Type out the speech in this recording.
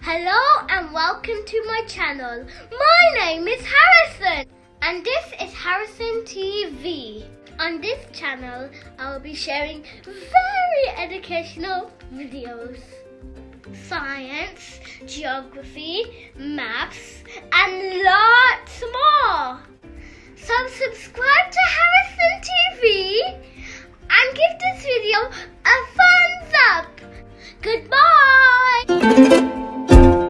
Hello and welcome to my channel. My name is Harrison and this is Harrison TV. On this channel, I will be sharing very educational videos. Science, geography, maps and lots more. So subscribe to Harrison TV and give this video